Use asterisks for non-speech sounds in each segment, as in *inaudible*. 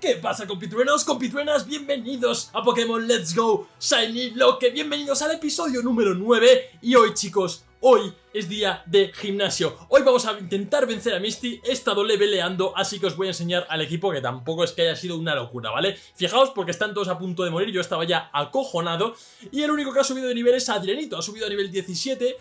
¿Qué pasa compitruenos, compitruenas? Bienvenidos a Pokémon Let's Go Shiny Loque, bienvenidos al episodio número 9 y hoy chicos, hoy es día de gimnasio. Hoy vamos a intentar vencer a Misty, he estado leveleando, así que os voy a enseñar al equipo que tampoco es que haya sido una locura, ¿vale? Fijaos porque están todos a punto de morir, yo estaba ya acojonado y el único que ha subido de nivel es Adrianito, ha subido a nivel 17...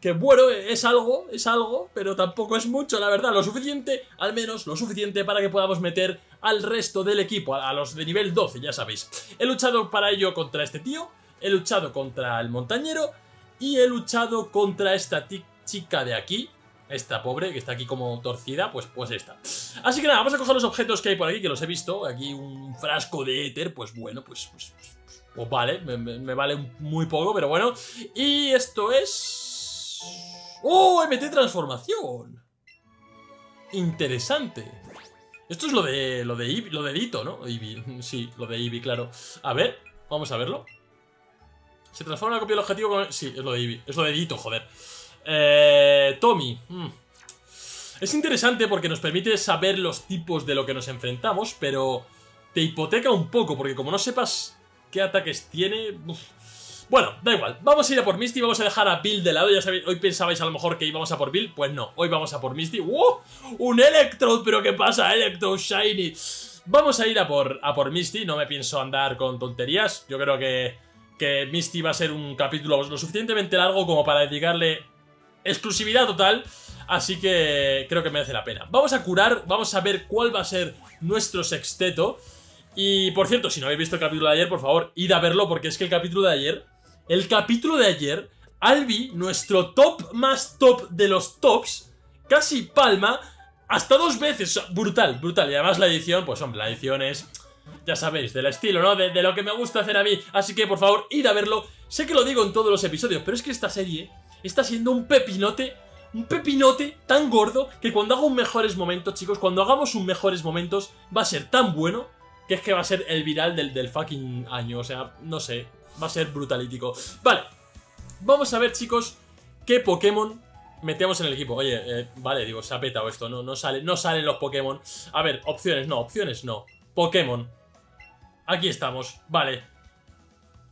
Que bueno, es algo, es algo, pero tampoco es mucho, la verdad. Lo suficiente, al menos lo suficiente para que podamos meter al resto del equipo, a los de nivel 12, ya sabéis. He luchado para ello contra este tío, he luchado contra el montañero y he luchado contra esta chica de aquí, esta pobre, que está aquí como torcida, pues, pues esta. Así que nada, vamos a coger los objetos que hay por aquí, que los he visto. Aquí un frasco de éter, pues bueno, pues, pues, pues, pues vale, me, me vale muy poco, pero bueno. Y esto es... ¡Oh! MT transformación. Interesante. Esto es lo de lo de lo de Dito, ¿no? Eevee. *laughs* Sí, lo de Eevee, claro. A ver, vamos a verlo. Se transforma la copia del objetivo. Sí, es lo de Eevee. Es lo de Dito, joder. Eh, Tommy. Hmm. Es interesante porque nos permite saber los tipos de lo que nos enfrentamos, pero te hipoteca un poco, porque como no sepas qué ataques tiene... Bueno, da igual, vamos a ir a por Misty, vamos a dejar a Bill de lado, ya sabéis, hoy pensabais a lo mejor que íbamos a por Bill, pues no, hoy vamos a por Misty. ¡Wow! ¡Un Electrode! ¿Pero qué pasa? Electrode Shiny. Vamos a ir a por, a por Misty, no me pienso andar con tonterías, yo creo que, que Misty va a ser un capítulo lo suficientemente largo como para dedicarle exclusividad total, así que creo que merece la pena. Vamos a curar, vamos a ver cuál va a ser nuestro sexteto, y por cierto, si no habéis visto el capítulo de ayer, por favor, id a verlo porque es que el capítulo de ayer el capítulo de ayer, Albi, nuestro top más top de los tops, casi palma hasta dos veces. Brutal, brutal. Y además la edición, pues hombre, la edición es... Ya sabéis, del estilo, ¿no? De, lo que me gusta hacer a mí. Así que, por favor, id a verlo. Sé que lo digo en todos los episodios, pero es que esta serie está siendo un pepinote un pepinote tan gordo que cuando hago un mejores momentos, chicos, cuando hagamos un mejores momentos, va a ser tan bueno que es que va a ser el viral del, del fucking año. O sea, no sé, va a ser brutalítico. Vale, vamos a ver, chicos, qué Pokémon metemos en el equipo. Oye, eh, vale, digo, se ha petado esto, no, no, sale, no salen los Pokémon. A ver, opciones, no, opciones no. Pokémon. Aquí estamos, vale.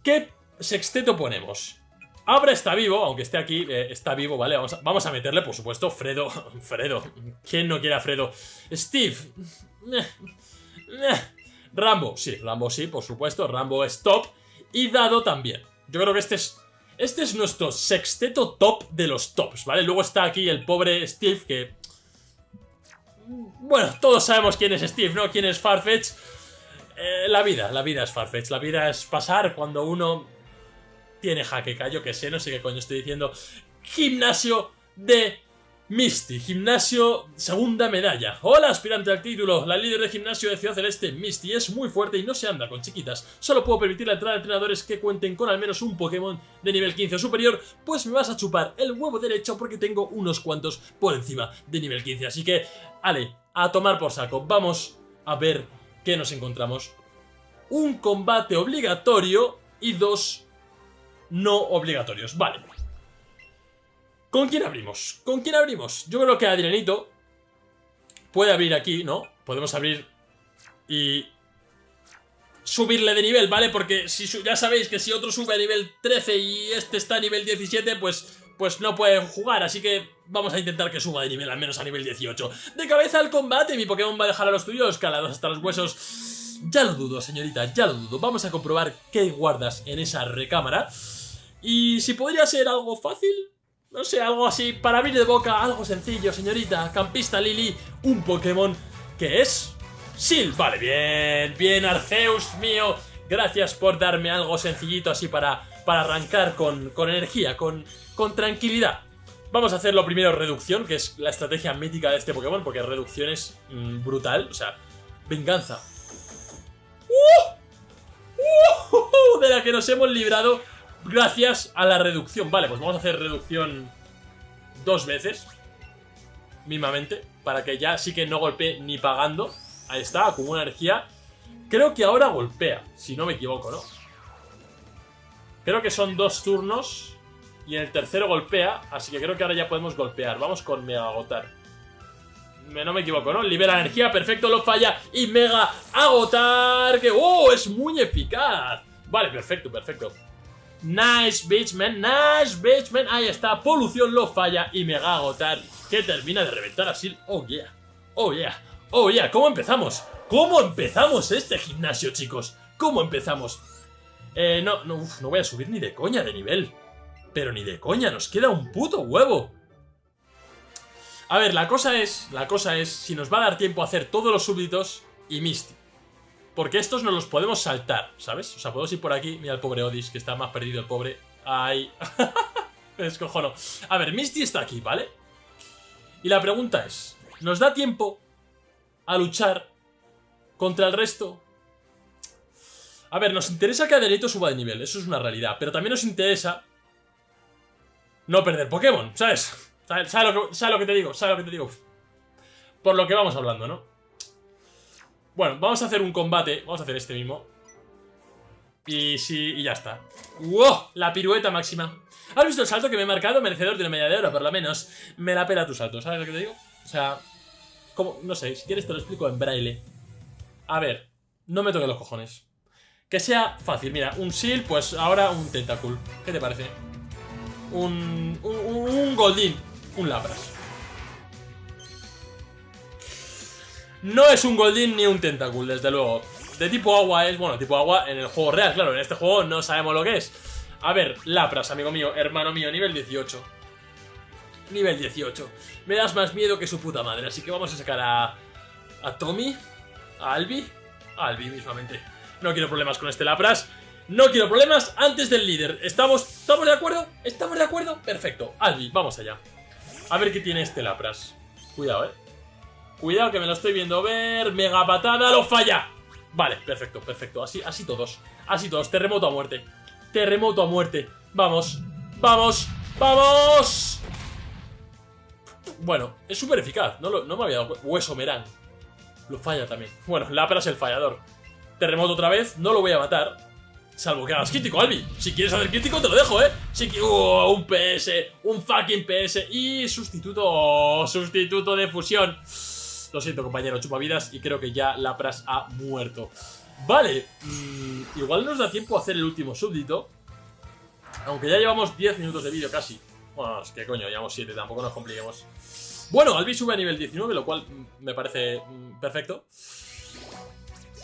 ¿Qué sexteto ponemos? Abra está vivo, aunque esté aquí, eh, está vivo, ¿vale? Vamos a, vamos a, meterle, por supuesto, Fredo. *laughs* Fredo. ¿Quién no quiere a Fredo? Steve. *laughs* Rambo. Sí, Rambo sí, por supuesto. Rambo es top y dado también. Yo creo que este es... Este es nuestro sexteto top de los tops, ¿vale? Luego está aquí el pobre Steve que... Bueno, todos sabemos quién es Steve, ¿no? Quién es Farfetch. Eh, la vida, la vida es Farfetch. La vida es pasar cuando uno tiene jaqueca. Yo que sé, no sé qué coño estoy diciendo. Gimnasio de Misty, gimnasio, segunda medalla. Hola, aspirante al título. La líder de gimnasio de Ciudad Celeste, Misty, es muy fuerte y no se anda con chiquitas. Solo puedo permitir la entrada de entrenadores que cuenten con al menos un Pokémon de nivel 15 o superior, pues me vas a chupar el huevo derecho porque tengo unos cuantos por encima de nivel 15. Así que, ale, a tomar por saco. Vamos a ver qué nos encontramos. Un combate obligatorio y dos no obligatorios. Vale. ¿Con quién abrimos? ¿Con quién abrimos? Yo creo que Adrianito puede abrir aquí, ¿no? Podemos abrir y subirle de nivel, ¿vale? Porque si ya sabéis que si otro sube a nivel 13 y este está a nivel 17, pues, pues no puede jugar, así que vamos a intentar que suba de nivel, al menos a nivel 18. De cabeza al combate, mi Pokémon va a dejar a los tuyos calados hasta los huesos. Ya lo dudo, señorita, ya lo dudo. Vamos a comprobar qué guardas en esa recámara. Y si podría ser algo fácil, no sé, algo así, para abrir de boca, algo sencillo, señorita. Campista Lily, un Pokémon que es... Sil. Vale, bien, bien, Arceus mío. Gracias por darme algo sencillito así para, para arrancar con, con energía, con, con tranquilidad. Vamos a hacer lo primero reducción, que es la estrategia mítica de este Pokémon, porque reducción es mm, brutal, o sea, venganza. ¡Uh! ¡Uh! *laughs* De la que nos hemos librado gracias a la reducción. Vale, pues vamos a hacer reducción dos veces, mismamente, para que ya sí que no golpee ni pagando. Ahí está, acumula energía. Creo que ahora golpea, si no me equivoco, ¿no? Creo que son dos turnos y en el tercero golpea, así que creo que ahora ya podemos golpear. Vamos con Mega Agotar. no me equivoco, ¿no? Libera energía, perfecto, lo falla y mega agotar, que ¡oh! Es muy eficaz. Vale, perfecto, perfecto. Nice, bitchman, nice, bitchman. Ahí está, polución lo falla y mega agotar, que termina de reventar así. Oh, yeah, oh, yeah, oh, yeah. ¿Cómo empezamos? ¿Cómo empezamos este gimnasio, chicos? ¿Cómo empezamos? Eh, no, no, no voy a subir ni de coña de nivel. Pero ni de coña, nos queda un puto huevo. A ver, la cosa es, la cosa es si nos va a dar tiempo a hacer todos los súbditos y Misty. Porque estos no los podemos saltar, ¿sabes? O sea, podemos ir por aquí. Mira el pobre Odis, que está más perdido el pobre. Ay. *laughs* Me descojono. A ver, Misty está aquí, ¿vale? Y la pregunta es, ¿nos da tiempo a luchar contra el resto? A ver, nos interesa que Adelito suba de nivel, eso es una realidad. Pero también nos interesa no perder Pokémon, ¿sabes? ¿Sabes, lo que, lo que te digo? ¿Sabes lo que te digo? Por lo que vamos hablando, ¿no? Bueno, vamos a hacer un combate. Vamos a hacer este mismo. Y sí, y ya está. ¡Wow! La pirueta máxima. ¿Has visto el salto que me he marcado? Merecedor de una medalla de oro, por lo menos. Me la pela tu salto, ¿sabes lo que te digo? O sea, como, no sé, si quieres te lo explico en braille. A ver, no me toques los cojones. Que sea fácil, mira, un seal, pues ahora un tentacle. ¿Qué te parece? Un, un, un goldín un Lapras. No es un Goldin ni un Tentacool, desde luego. De tipo agua es, bueno, tipo agua en el juego real, claro, en este juego no sabemos lo que es. A ver, Lapras, amigo mío, hermano mío, nivel 18. Nivel 18. Me das más miedo que su puta madre, así que vamos a sacar a... A Tommy, a Albi, Albi mismamente. No quiero problemas con este Lapras. No quiero problemas antes del líder. ¿Estamos, ¿Estamos de acuerdo? ¿Estamos de acuerdo? Perfecto. Albi, vamos allá. A ver qué tiene este Lapras. Cuidado, eh. Cuidado que me lo estoy viendo ver. Mega patada, lo falla. Vale, perfecto, perfecto. Así, así todos. Así todos. Terremoto a muerte. Terremoto a muerte. Vamos. Vamos. ¡Vamos! Bueno, es súper eficaz. No, no me había dado Hueso Merán. Lo falla también. Bueno, Lapras el fallador. Terremoto otra vez. No lo voy a matar. Salvo que hagas crítico, Albi. Si quieres hacer crítico, te lo dejo, ¿eh? Si uh, un PS, un fucking PS y sustituto, sustituto de fusión. Lo siento, compañero, chupavidas y creo que ya Lapras ha muerto. Vale, mm, igual nos da tiempo a hacer el último súbdito. Aunque ya llevamos 10 minutos de vídeo casi. Bueno, que coño, llevamos 7, tampoco nos compliquemos. Bueno, Albi sube a nivel 19, lo cual mm, me parece mm, perfecto.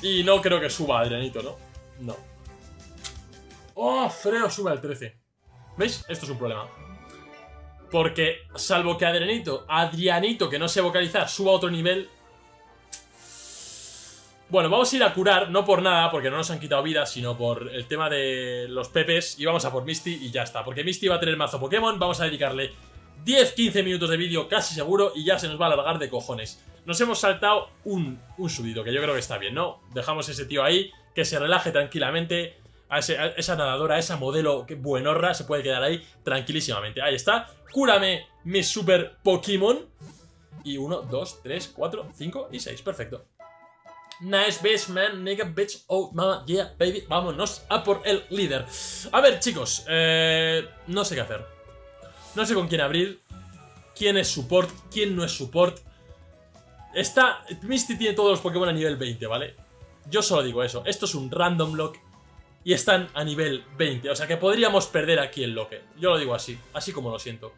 Y no creo que suba Adrianito, ¿no? No. ¡Oh! Freo sube al 13. ¿Veis? Esto es un problema. Porque, salvo que Adrianito, Adrianito, que no sé vocalizar, suba a otro nivel... Bueno, vamos a ir a curar, no por nada, porque no nos han quitado vida, sino por el tema de los pepes. Y vamos a por Misty y ya está. Porque Misty va a tener mazo Pokémon, vamos a dedicarle 10-15 minutos de vídeo casi seguro y ya se nos va a alargar de cojones. Nos hemos saltado un, un subido, que yo creo que está bien, ¿no? Dejamos ese tío ahí, que se relaje tranquilamente a, esa nadadora, a esa modelo buenorra, se puede quedar ahí tranquilísimamente. Ahí está. Cúrame mi super Pokémon. Y 1, 2, 3, 4, 5 y 6. Perfecto. Nice bitch, man, nigga, bitch, oh, mama, yeah, baby, vámonos a por el líder. A ver, chicos, eh, no sé qué hacer. No sé con quién abrir, quién es support, quién no es support. Está, Misty tiene todos los Pokémon a nivel 20, ¿vale? Yo solo digo eso, esto es un random lock y están a nivel 20. O sea que podríamos perder aquí el loque. Yo lo digo así, así como lo siento.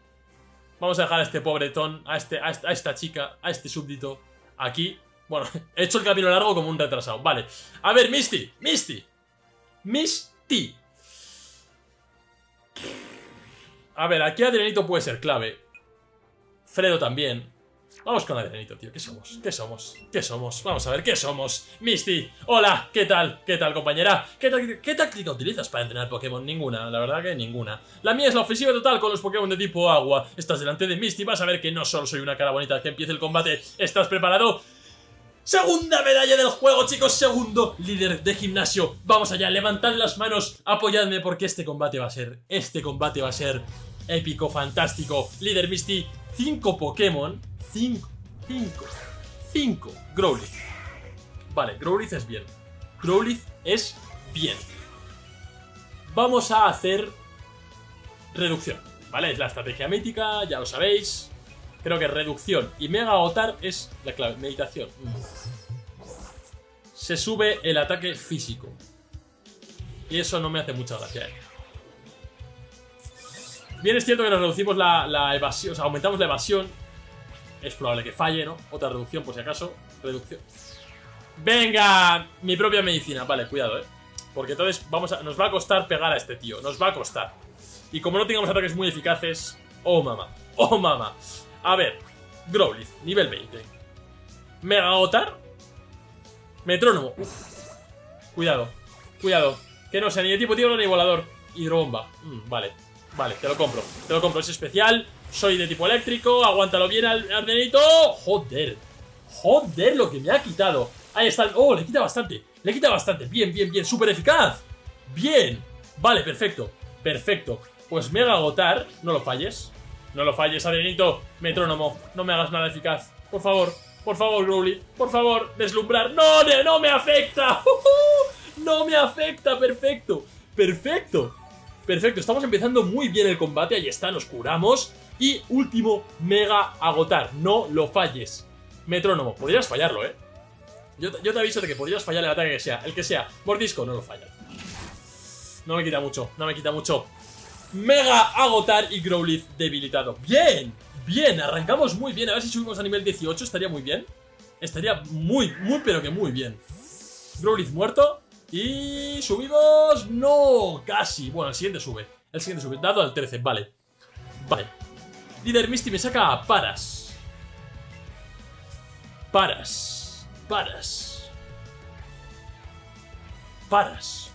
Vamos a dejar a este pobretón, a, este, a, esta, chica, a este súbdito aquí. Bueno, *laughs* he hecho el camino largo como un retrasado. Vale. A ver, Misty, Misty. Misty. A ver, aquí Adrianito puede ser clave. Fredo también. Vamos con Adrianito, tío. ¿Qué somos? ¿Qué somos? ¿Qué somos? Vamos a ver, ¿qué somos? Misty, hola, ¿qué tal? ¿Qué tal, compañera? ¿Qué, ¿Qué, táctica utilizas para entrenar Pokémon? Ninguna, la verdad que ninguna. La mía es la ofensiva total con los Pokémon de tipo agua. Estás delante de Misty, vas a ver que no solo soy una cara bonita que empiece el combate. ¿Estás preparado? Segunda medalla del juego, chicos, segundo líder de gimnasio. Vamos allá, levantad las manos, apoyadme porque este combate va a ser, este combate va a ser épico, fantástico. Líder Misty, 5 Pokémon 5, 5, 5. Growlithe. Vale, Growlithe es bien. Growlithe es bien. Vamos a hacer reducción, ¿vale? Es la estrategia mítica, ya lo sabéis. Creo que reducción y mega agotar es la clave. Meditación. Se sube el ataque físico. Y eso no me hace mucha gracia. ¿eh? Bien es cierto que nos reducimos la, la evasión, o sea, aumentamos la evasión. Es probable que falle, ¿no? Otra reducción por si acaso. Reducción. ¡Venga! Mi propia medicina. Vale, cuidado, ¿eh? Porque entonces vamos a, nos va a costar pegar a este tío. Nos va a costar. Y como no tengamos ataques muy eficaces... ¡Oh, mamá! ¡Oh, mamá! A ver. Growlithe, nivel 20. Mega Otar. Metrónomo. Cuidado. Cuidado. Que no sea ni de tipo tierra ni volador. Hidrobomba. Mm, vale. Vale, te lo compro. Te lo compro. Es especial. Soy de tipo eléctrico. Aguántalo bien ardenito. Joder. Joder, lo que me ha quitado. Ahí está. Oh, le quita bastante. Le quita bastante. Bien, bien, bien. Súper eficaz. Bien. Vale, perfecto. Perfecto. Pues mega agotar. No lo falles. No lo falles, Adrenito. Metrónomo. No me hagas nada eficaz. Por favor. Por favor, Growly. Por favor, deslumbrar. ¡No! ¡No me afecta! *laughs* ¡No me afecta! Perfecto. Perfecto. Perfecto. Estamos empezando muy bien el combate. Ahí está, nos curamos. Y último, mega agotar. No lo falles. Metrónomo. Podrías fallarlo, ¿eh? Yo, te aviso de que podrías fallar el ataque que sea. El que sea. Mordisco, no lo falla. No me quita mucho, no me quita mucho. Mega agotar y Growlithe debilitado. ¡Bien! Bien, arrancamos muy bien. A ver si subimos a nivel 18, estaría muy bien. Estaría muy, muy, pero que muy bien. Growlithe muerto. Y subimos... ¡No! Casi. Bueno, el siguiente sube. El siguiente sube. Dado al 13, vale. Vale. Líder Misty me saca Paras. Paras. Paras. Paras.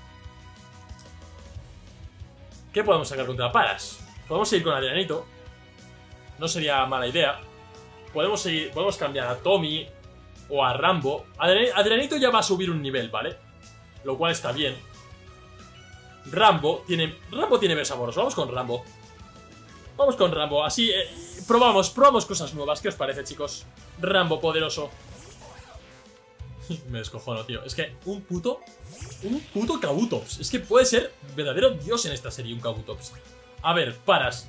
¿Qué podemos sacar contra Paras? Podemos seguir con Adrianito. No sería mala idea. Podemos seguir, podemos cambiar a Tommy o a Rambo. Adrianito ya va a subir un nivel, ¿vale? Lo cual está bien. Rambo tiene... Rambo tiene besamoros. Vamos con Rambo. Vamos con Rambo. Así, eh, probamos, probamos cosas nuevas. ¿Qué os parece, chicos? Rambo poderoso. *laughs* Me descojono, tío. Es que un puto... Un puto Kabutops. Es que puede ser verdadero dios en esta serie un Kabutops. A ver, paras.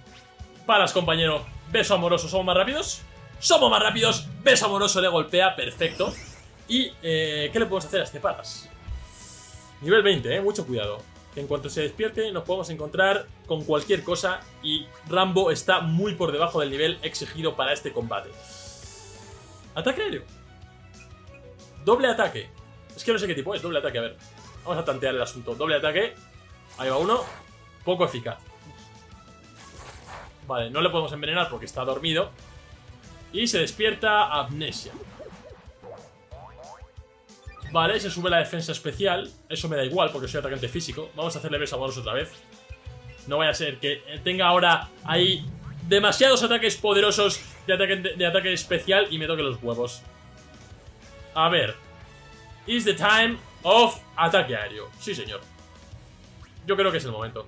Paras, compañero. Beso amoroso. ¿Somos más rápidos? ¡Somos más rápidos! Beso amoroso le golpea. Perfecto. ¿Y eh, qué le podemos hacer a este paras? Nivel 20, ¿eh? Mucho cuidado. En cuanto se despierte nos podemos encontrar con cualquier cosa y Rambo está muy por debajo del nivel exigido para este combate. Ataque aéreo. Doble ataque. Es que no sé qué tipo es, doble ataque, a ver. Vamos a tantear el asunto. Doble ataque. Ahí va uno. Poco eficaz. Vale, no le podemos envenenar porque está dormido. Y se despierta amnesia. Vale, se sube la defensa especial. Eso me da igual porque soy atacante físico. Vamos a hacerle beso a otra vez. No vaya a ser que tenga ahora ahí demasiados ataques poderosos de ataque, de ataque especial y me toque los huevos. A ver. Is the time of ataque aéreo. Sí, señor. Yo creo que es el momento.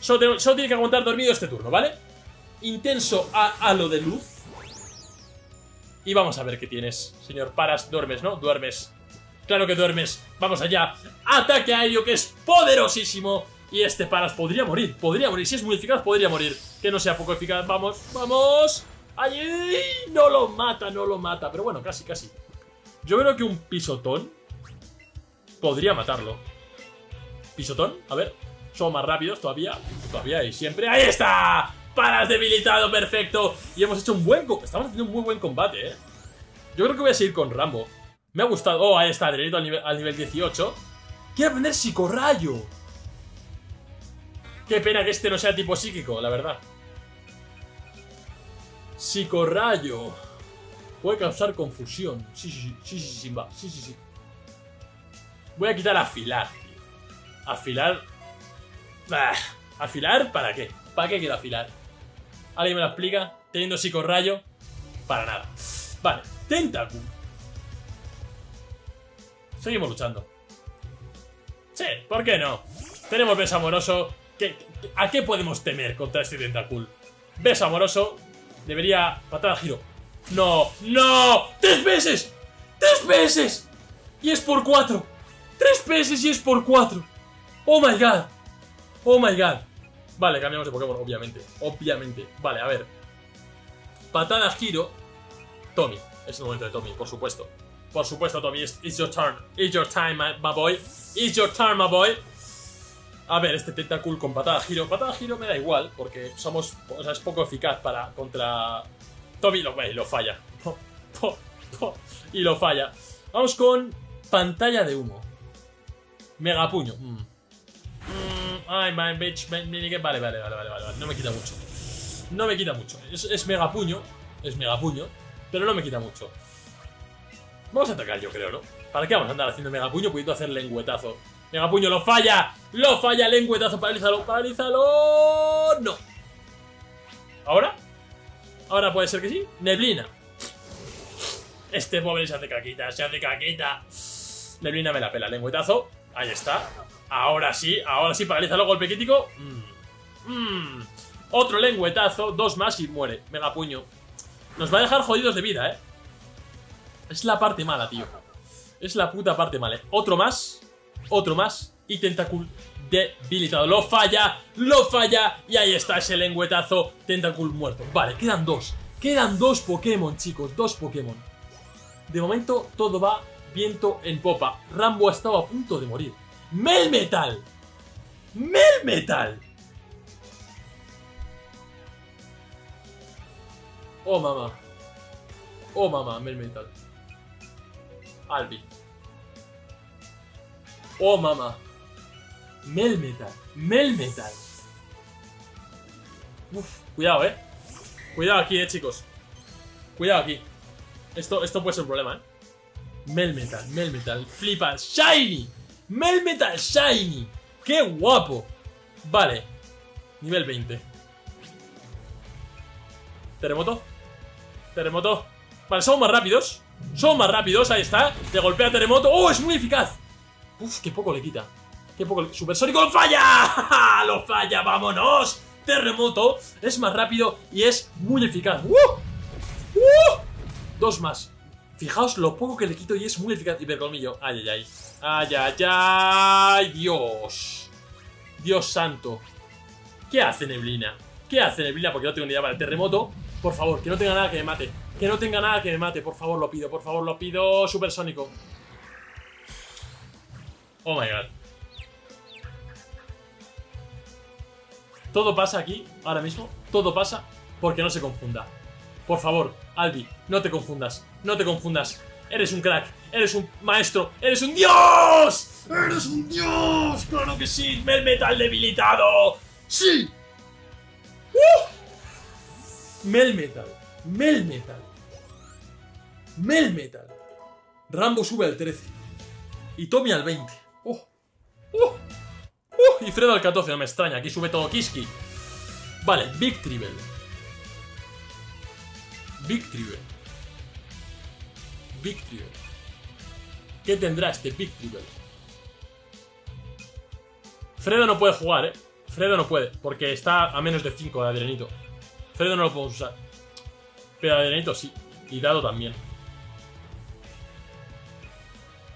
Solo, tiene que aguantar dormido este turno, ¿vale? Intenso a, lo de luz. Y vamos a ver qué tienes, señor Paras. Duermes, ¿no? Duermes. Claro que duermes. Vamos allá. Ataque aéreo que es poderosísimo. Y este Paras podría morir. Podría morir. Si es muy eficaz, podría morir. Que no sea poco eficaz. Vamos, vamos. ¡Ay! No lo mata, no lo mata. Pero bueno, casi, casi. Yo creo que un pisotón podría matarlo. ¿Pisotón? A ver. Somos más rápidos todavía. Todavía y siempre. ¡Ahí está! ¡Paras debilitado! ¡Perfecto! Y hemos hecho un buen... Estamos haciendo un muy buen combate, ¿eh? Yo creo que voy a seguir con Rambo. Me ha gustado... Oh, ahí está, Adrenito al nivel, al nivel 18. Quiero aprender psicorrayo. Qué pena que este no sea tipo psíquico, la verdad. Psicorrayo. Puede causar confusión. Sí, sí, sí, sí, sí, Simba. Sí, sí, sí. Voy a quitar afilar. Afilar. ¿Afilar para qué? ¿Para qué quiero afilar? ¿Alguien me lo explica? Teniendo psicorrayo. Para nada. Vale, Tentacle. Seguimos luchando. Sí, ¿por qué no? Tenemos beso amoroso. ¿A qué podemos temer contra este Tentacool? Beso amoroso, Debería... Patada giro. ¡No! ¡No! ¡Tres veces! ¡Tres veces! Y es por cuatro. ¡Tres veces y es por cuatro! ¡Oh my god! ¡Oh my god! Vale, cambiamos de Pokémon, obviamente. Obviamente. Vale, a ver. patada giro. Tommy. Es el momento de Tommy, por supuesto. Por supuesto, Tommy. It's, your turn. It's your time, my, boy. It's your turn, my boy. A ver, este Tentacool con patada giro. Patada giro me da igual, porque somos. O sea, es poco eficaz para. contra. Tommy lo y lo falla. *laughs* Y lo falla. Vamos con. Pantalla de humo. Megapuño. Mm. Ay, my bitch. Vale, vale, vale, vale, vale. No me quita mucho. No me quita mucho. Es, es megapuño. Es megapuño. Pero no me quita mucho. Vamos a atacar, yo creo, ¿no? ¿Para qué vamos a andar haciendo megapuño pudiendo hacer lengüetazo? Megapuño, lo falla. Lo falla, lengüetazo, paralízalo, paralízalo. No. ¿Ahora? Ahora puede ser que sí. Neblina. Este pobre se hace caquita, se hace caquita. Neblina me la pela, lengüetazo. Ahí está. Ahora sí, ahora sí, paralízalo, golpe crítico. Mm. Mm. Otro lengüetazo, dos más y muere. Megapuño. Nos va a dejar jodidos de vida, ¿eh? Es la parte mala, tío. Es la puta parte mala. Otro más. Otro más. Y Tentacool debilitado. Lo falla. Lo falla. Y ahí está ese lengüetazo. Tentacool muerto. Vale, quedan dos. Quedan dos Pokémon, chicos. Dos Pokémon. De momento todo va viento en popa. Rambo ha estado a punto de morir. ¡Melmetal! ¡Melmetal! Oh, mamá. Oh, mamá, Melmetal. Albi. Oh, mamá. Melmetal. Melmetal. Uf, cuidado, eh. Cuidado aquí, eh, chicos. Cuidado aquí. Esto, esto puede ser un problema, eh. Melmetal, Melmetal. Flipa. Shiny. Melmetal Shiny. ¡Qué guapo! Vale. Nivel 20. Terremoto. Terremoto. Vale, somos más rápidos. Somos más rápidos, ahí está. Le golpea terremoto. ¡Oh, es muy eficaz! Uf, qué poco le quita. Qué poco le... ¡Supersónico lo falla! *laughs* ¡Lo falla! ¡Vámonos! Terremoto es más rápido y es muy eficaz. ¡Uh! ¡Uh! Dos más. Fijaos lo poco que le quito y es muy eficaz. Hipercolmillo. Ay, ay, ay. Ay, ay, ay. Dios. Dios santo. ¿Qué hace Neblina? ¿Qué hace Neblina? Porque no tengo ni idea para el terremoto. Por favor, que no tenga nada que me mate. Que no tenga nada que me mate. Por favor, lo pido. Por favor, lo pido. Supersónico. Oh my god. Todo pasa aquí, ahora mismo. Todo pasa porque no se confunda. Por favor, Albi, no te confundas. No te confundas. Eres un crack. Eres un maestro. Eres un dios. Eres un dios. Claro que sí. Melmetal debilitado. Sí. ¡Uh! Melmetal. Melmetal. Melmetal. Rambo sube al 13. Y Tommy al 20. ¡Oh! ¡Oh! ¡Oh! Y Fredo al 14, no me extraña. Aquí sube todo Kiski. Vale, Big Tribble. Big Tribble. Big. ¿Qué tendrá este Big? Fredo no puede jugar, ¿eh? Fredo no puede, porque está a menos de 5 de Adrenito. Fredo no lo podemos usar. Pero Adrenito sí. Y Dado también.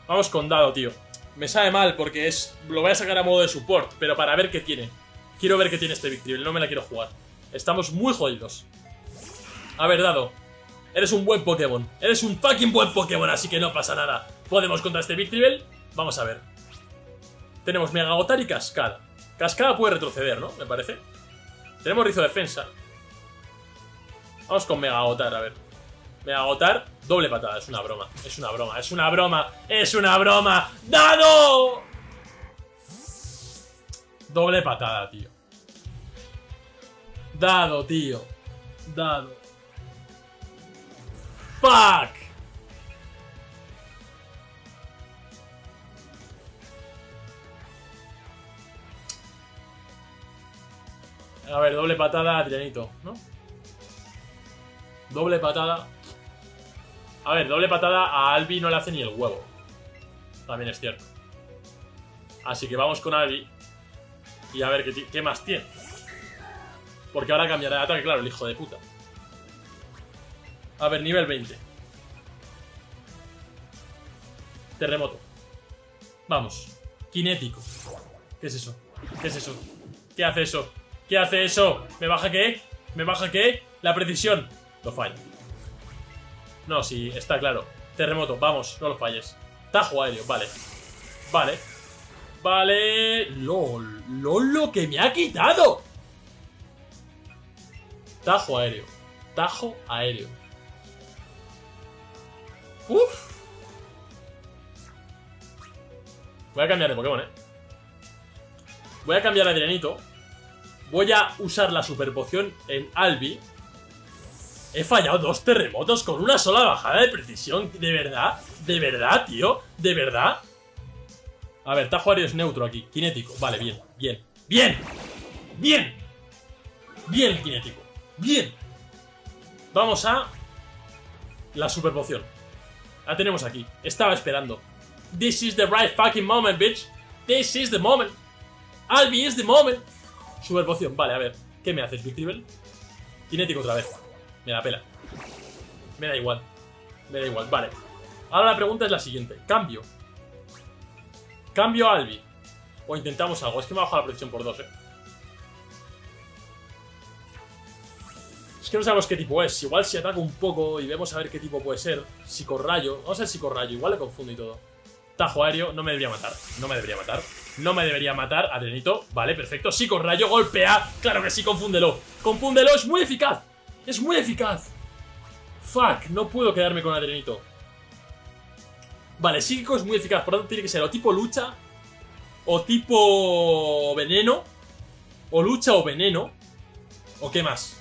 Vamos con Dado, tío. Me sabe mal porque es lo voy a sacar a modo de support, pero para ver qué tiene. Quiero ver qué tiene este Victory, no me la quiero jugar. Estamos muy jodidos. A ver, Dado. Eres un buen Pokémon. Eres un fucking buen Pokémon, así que no pasa nada. ¿Podemos contra este Victreebel? Vamos a ver. Tenemos Mega Gotar y Cascada. Cascada puede retroceder, ¿no? Me parece. Tenemos Rizo Defensa. Vamos con Mega Gotar, a ver. Mega Gotar, doble patada. Es una broma. Es una broma. Es una broma. Es una broma. ¡Dado! Doble patada, tío. Dado, tío. Dado. ¡Fuck! A ver, doble patada a Trianito, ¿no? Doble patada. A ver, doble patada a Albi no le hace ni el huevo. También es cierto. Así que vamos con Albi. Y a ver qué, qué más tiene. Porque ahora cambiará de ataque, claro, el hijo de puta. A ver, nivel 20. Terremoto. Vamos. Kinético. ¿Qué es eso? ¿Qué es eso? ¿Qué hace eso? ¿Qué hace eso? ¿Me baja qué? ¿Me baja qué? La precisión. Lo falla. No, sí, está claro. Terremoto, vamos, no lo falles. Tajo aéreo, vale. Vale. Vale. LOL. LOL lo que me ha quitado. Tajo aéreo. Tajo aéreo. Uf. Voy a cambiar de Pokémon, eh. Voy a cambiar a Adrianito. Voy a usar la super poción en Albi. He fallado dos terremotos con una sola bajada de precisión. ¿De verdad? ¿De verdad, tío? ¿De verdad? A ver, Tajo es neutro aquí. Kinético. Vale, bien, bien. ¡Bien! ¡Bien! Bien, kinético. ¡Bien! Vamos a... La super poción. La tenemos aquí. Estaba esperando. This is the right fucking moment, bitch. This is the moment. Albi is the moment. Super poción. Vale, a ver. ¿Qué me haces, Big Kinético otra vez. Me da pela. Me da igual. Me da igual, vale. Ahora la pregunta es la siguiente. Cambio. Cambio a Albi. O intentamos algo. Es que me ha bajado la presión por dos, eh. Es que no sabemos qué tipo es. Igual si ataco un poco y vemos a ver qué tipo puede ser. Psicorrayo. Vamos a ver psicorrayo. Igual le confundo y todo. Tajo aéreo. No me debería matar. No me debería matar. No me debería matar. Adrenito. Vale, perfecto. Psicorrayo. Golpea. Claro que sí, confúndelo. Confúndelo. Es muy eficaz. Es muy eficaz. Fuck, no puedo quedarme con Adrenito. Vale, psíquico es muy eficaz, por lo tanto tiene que ser o tipo lucha, o tipo veneno, o lucha o veneno, o qué más.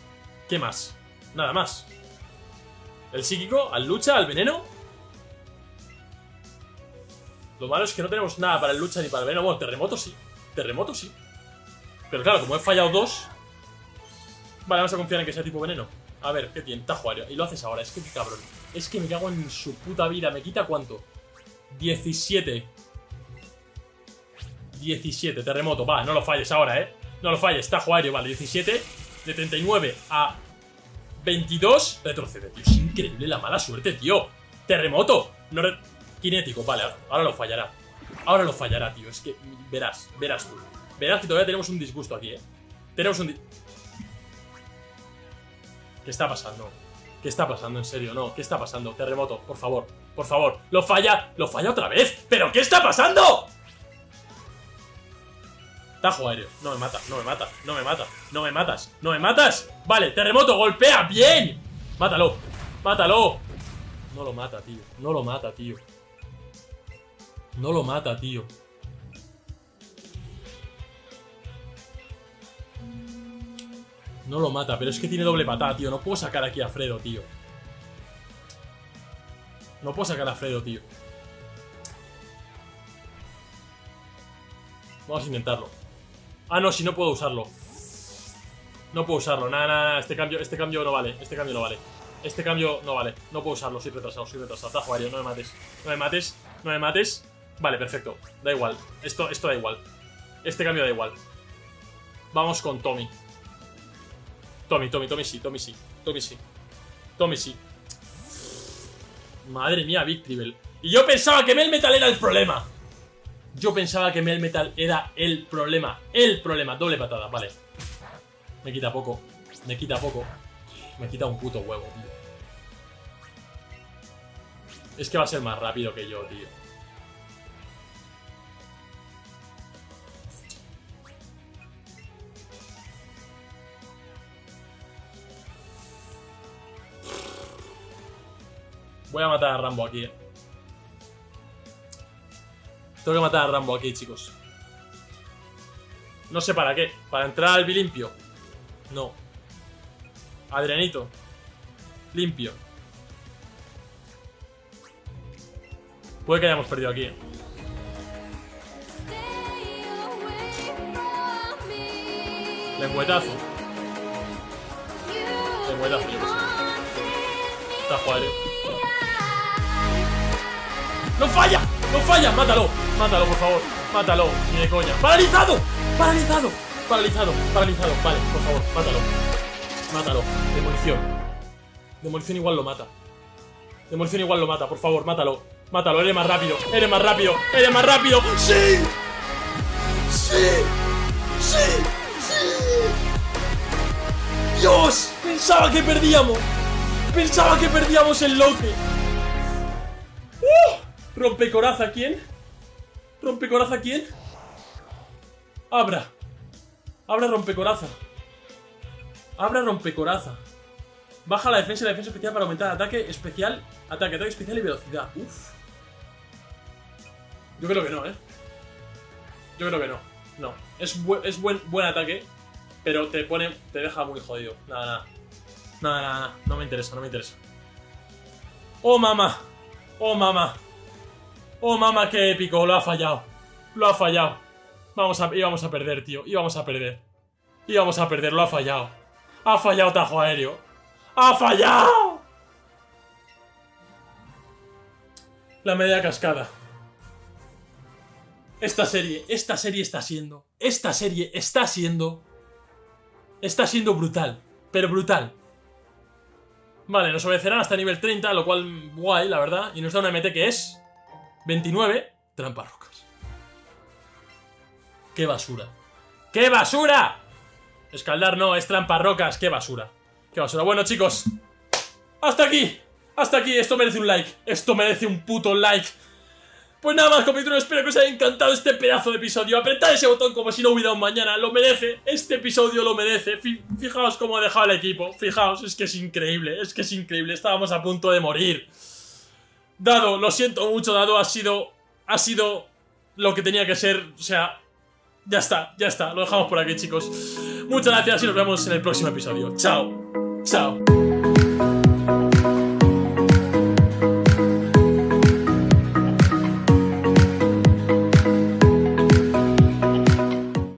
¿Qué más? Nada más. El psíquico, al lucha, al veneno. Lo malo es que no tenemos nada para el lucha ni para el veneno. Bueno, terremoto sí. Terremoto sí. Pero claro, como he fallado dos, Vale, vamos a confiar en que sea tipo veneno. A ver, ¿qué tiene? Tajuario. Y lo haces ahora. Es que qué cabrón. Es que me cago en su puta vida. ¿Me quita cuánto? 17. 17. Terremoto. Va, no lo falles ahora, ¿eh? No lo falles. Tajuario. Vale, 17. De 39 a 22. Retrocede, tío. Es increíble la mala suerte, tío. Terremoto. No Kinético. Vale, ahora lo fallará. Ahora lo fallará, tío. Es que verás, verás tú. Verás que todavía tenemos un disgusto aquí, ¿eh? Tenemos un... ¿Qué está pasando? ¿Qué está pasando? En serio, no. ¿Qué está pasando? Terremoto, por favor. Por favor. ¡Lo falla! ¡Lo falla otra vez! ¿Pero qué está pasando? Tajo aéreo. No me mata, no me mata, no me mata. No me matas, no me matas. Vale, terremoto, golpea. ¡Bien! Mátalo. Mátalo. No lo mata, tío. No lo mata, tío. No lo mata, tío. No lo mata, pero es que tiene doble patada, tío. No puedo sacar aquí a Fredo, tío. No puedo sacar a Fredo, tío. Vamos a intentarlo. Ah, no, si no puedo usarlo. No puedo usarlo. Nada, nada, nada. Este cambio, este cambio no vale. Este cambio no vale. Este cambio no vale. No puedo usarlo. Soy retrasado, soy retrasado. Tajo aéreo, no me mates. No me mates. No me mates. Vale, perfecto. Da igual. Esto, esto da igual. Este cambio da igual. Vamos con Tommy. Tommy, Tommy, Tommy sí, Tommy sí, Tommy sí. Tommy sí. Madre mía, Victribel. Y yo pensaba que Melmetal era el problema. Yo pensaba que Melmetal era el problema. El problema. Doble patada, vale. Me quita poco. Me quita poco. Me quita un puto huevo, tío. Es que va a ser más rápido que yo, tío. Voy a matar a Rambo aquí, eh. Tengo que matar a Rambo aquí, chicos. No sé para qué. ¿Para entrar al bilimpio? No. Adrianito. Limpio. Puede que hayamos perdido aquí. Eh. Lengüetazo. Lengüetazo, yo que Está aéreo. ¡No falla! ¡No falla! ¡Mátalo! ¡Mátalo, por favor! ¡Mátalo! Ni de coña. ¡Paralizado! ¡Paralizado! ¡Paralizado! ¡Paralizado! Vale, por favor, mátalo. Mátalo. Demolición. Demolición igual lo mata. Demolición igual lo mata, por favor, mátalo. Mátalo, eres más rápido. Eres más rápido. Eres más rápido. ¡Sí! ¡Sí! ¡Sí! ¡Sí! ¡Dios! Pensaba que perdíamos. Pensaba que perdíamos el loque. ¿Rompecoraza quién? ¿Rompecoraza quién? Abra. Abra rompecoraza. Abra rompecoraza. Baja la defensa y la defensa especial para aumentar ataque especial, ataque, ataque especial y velocidad. Uf. Yo creo que no, ¿eh? Yo creo que no. No. Es, es buen, buen ataque, pero te pone. te deja muy jodido. Nada, nada. Nada, nada, nada. No me interesa, no me interesa. ¡Oh, mamá! ¡Oh, mamá! ¡Oh, mamá, qué épico! Lo ha fallado. Lo ha fallado. Vamos a, a perder, tío. Íbamos a perder. Íbamos a perder, lo ha fallado. Ha fallado tajo aéreo. ¡Ha fallado! La media cascada. Esta serie, esta serie está siendo, esta serie está siendo, está siendo brutal, pero brutal. Vale, nos obedecerán hasta nivel 30, lo cual guay, la verdad, y nos da una MT que es 29, trampas rocas. ¡Qué basura! ¡Qué basura! Escaldar no, es trampas rocas, qué basura. Qué basura. Bueno, chicos. Hasta aquí. Hasta aquí. Esto merece un like. Esto merece un puto like. Pues nada más, competidores, espero que os haya encantado este pedazo de episodio. Apretad ese botón como si no hubiera un mañana. Lo merece. Este episodio lo merece. Fijaos cómo ha dejado el equipo. Fijaos, es que es increíble. Es que es increíble. Estábamos a punto de morir. Dado, lo siento mucho, Dado. Ha sido... Ha sido lo que tenía que ser. O sea... Ya está, ya está. Lo dejamos por aquí, chicos. Muchas gracias y nos vemos en el próximo episodio. Chao. Chao.